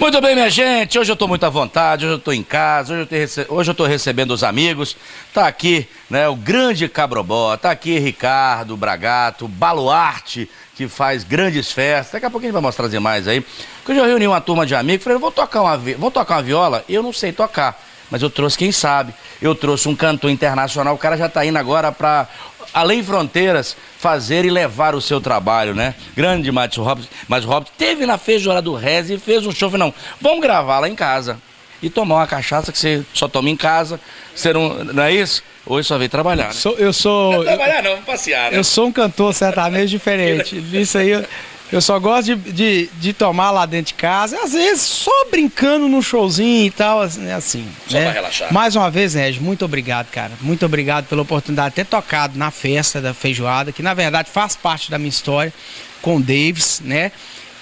Muito bem, minha gente. Hoje eu estou muito à vontade, hoje eu estou em casa, hoje eu, rece... recebendo os amigos. Tá aqui, né, o grande Cabrobó, tá aqui Ricardo Bragato, Baluarte, que faz grandes festas. Daqui a pouco a gente vai mostrar imagens aí. Porque eu já reuni uma turma de amigos, falei, vou tocar uma, vi... vou tocar uma viola? Eu não sei tocar mas eu trouxe quem sabe. Eu trouxe um cantor internacional, o cara já está indo agora para além fronteiras, fazer e levar o seu trabalho, né? Grande Márcio Robson. Márcio Robson teve na feijoada do Rez e fez um show. Não, vamos gravar lá em casa. E tomar uma cachaça que você só toma em casa. Você não, não é isso? Hoje só veio trabalhar. Né? Sou, eu sou. Não é trabalhar, não, passear. Né? Eu sou um cantor sertanejo diferente. Isso aí. Eu... Eu só gosto de, de, de, tomar lá dentro de casa, às vezes só brincando num showzinho e tal, assim. assim só né? pra relaxar. Mais uma vez, Régio, muito obrigado, cara. Muito obrigado pela oportunidade de ter tocado na festa da feijoada, que na verdade faz parte da minha história com o Davis, né?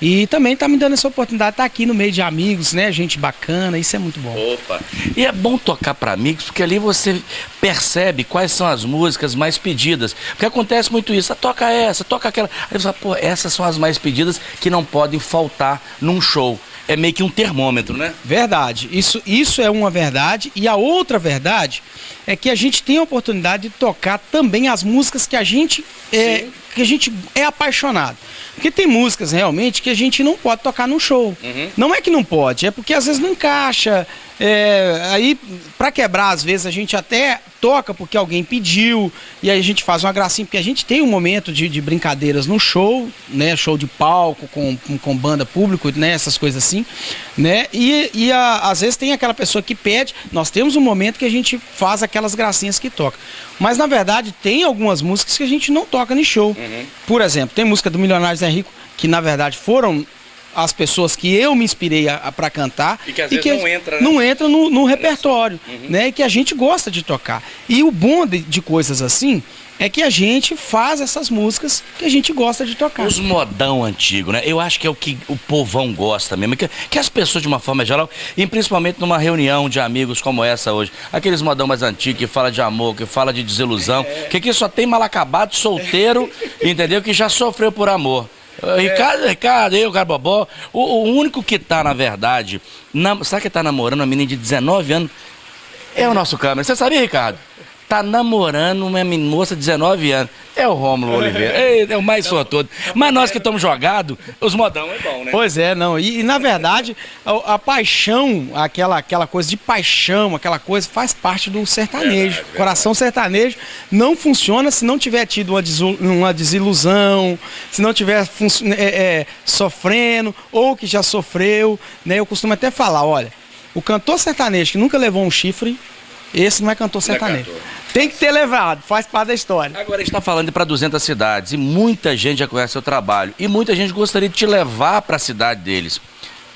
E também tá me dando essa oportunidade de estar tá aqui no meio de amigos, né? Gente bacana, isso é muito bom. Opa! E é bom tocar para amigos, porque ali você percebe quais são as músicas mais pedidas. Porque acontece muito isso, ah, toca essa, toca aquela. Aí você fala, pô, essas são as mais pedidas que não podem faltar num show. É meio que um termômetro, né? Verdade. Isso, isso é uma verdade. E a outra verdade é que a gente tem a oportunidade de tocar também as músicas que a gente é, que a gente é apaixonado. Porque tem músicas realmente que a gente não pode tocar no show. Uhum. Não é que não pode, é porque às vezes não encaixa. É, aí, para quebrar, às vezes a gente até toca porque alguém pediu, e aí a gente faz uma gracinha, porque a gente tem um momento de, de brincadeiras no show, né? Show de palco, com, com, com, banda público, né? Essas coisas assim, né? E, e a, às vezes tem aquela pessoa que pede, nós temos um momento que a gente faz aquelas gracinhas que toca. Mas na verdade tem algumas músicas que a gente não toca no show. Uhum. Por exemplo, tem música do Milionários é Rico, que na verdade foram as pessoas que eu me inspirei para cantar e que às e vezes que não entra, né? não entra no, no repertório, uhum. né? E que a gente gosta de tocar. E o bom de, de coisas assim é que a gente faz essas músicas que a gente gosta de tocar. Os modão antigo, né? Eu acho que é o que o povão gosta mesmo, que, que as pessoas de uma forma geral, e principalmente numa reunião de amigos como essa hoje, aqueles modão mais antigos que fala de amor, que fala de desilusão, é. que aqui só tem mal acabado, solteiro, entendeu? Que já sofreu por amor. Ricardo, Ricardo, eu, Garbobó. O, o único que tá, na verdade, na, sabe que tá namorando uma menina de 19 anos? É o nosso câmera. Você sabia, Ricardo? Tá namorando uma moça de 19 anos. É o Rômulo Oliveira. É, é o mais sortudo. Mas nós que estamos jogados, os modão é bom, né? Pois é, não. E, e na verdade, a, a, paixão, aquela, aquela coisa de paixão, aquela coisa, faz parte do sertanejo. Verdade, Coração sertanejo não funciona se não tiver tido uma, uma desilusão, se não tiver é, é, sofrendo, ou que já sofreu. Né? Eu costumo até falar, olha, o cantor sertanejo que nunca levou um chifre, esse não é cantor sertanejo. É cantor. Tem que ter levado, faz parte da história. Agora a gente está falando para 200 cidades e muita gente já conhece seu trabalho e muita gente gostaria de te levar para a cidade deles.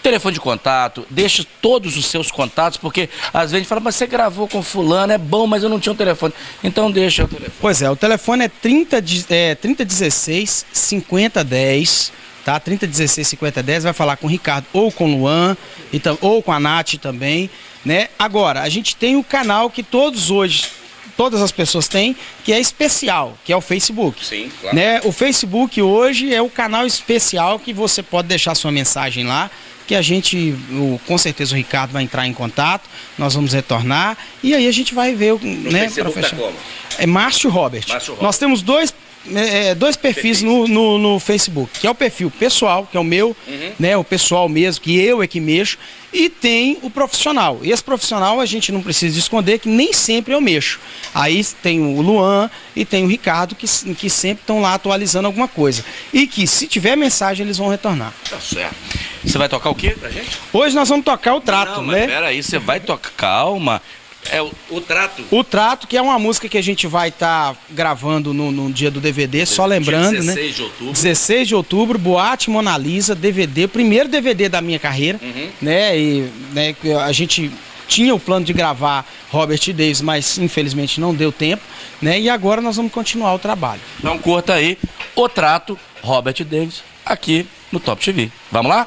Telefone de contato, deixe todos os seus contatos, porque às vezes fala, mas você gravou com fulano, é bom, mas eu não tinha o um telefone. Então deixa o telefone. Pois é, o telefone é 30, é, 3016 5010 tá? 3016 5010, vai falar com o Ricardo ou com o Luan, então, ou com a Nath também, né? Agora, a gente tem o canal que todos hoje todas as pessoas têm, que é especial, que é o Facebook. Sim, claro. Né? O Facebook hoje é o canal especial que você pode deixar sua mensagem lá, que a gente, o, com certeza o Ricardo vai entrar em contato, nós vamos retornar e aí a gente vai ver, no né, para fechar. Tá é Márcio Robert. Márcio Robert. Nós temos dois é, é, dois perfis no, no, no, Facebook, que é o perfil pessoal, que é o meu, uhum. né, o pessoal mesmo, que eu é que mexo, e tem o profissional. E esse profissional a gente não precisa esconder que nem sempre eu mexo. Aí tem o Luan e tem o Ricardo que, que sempre estão lá atualizando alguma coisa. E que se tiver mensagem eles vão retornar. Tá certo. Você vai tocar o que pra gente? Hoje nós vamos tocar o trato, não, mas né? Pera aí, você vai tocar, calma. É o, o, Trato. O Trato, que é uma música que a gente vai estar tá gravando no, no, dia do DVD, só lembrando, 16 né? 16 de outubro. 16 de outubro, Boate Mona Lisa, DVD, primeiro DVD da minha carreira, uhum. né? E né, a gente tinha o plano de gravar Robert Davis, mas infelizmente não deu tempo, né? E agora nós vamos continuar o trabalho. Então curta aí o Trato, Robert Davis, aqui no Top TV. Vamos lá?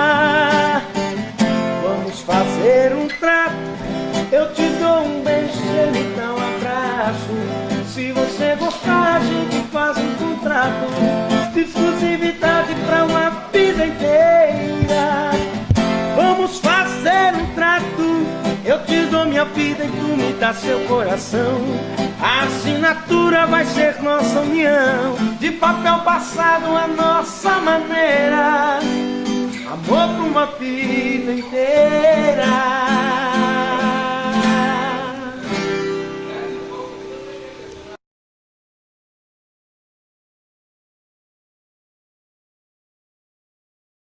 seu coração. A assinatura vai ser nossa união. De papel passado a nossa maneira. Amor pra uma vida inteira.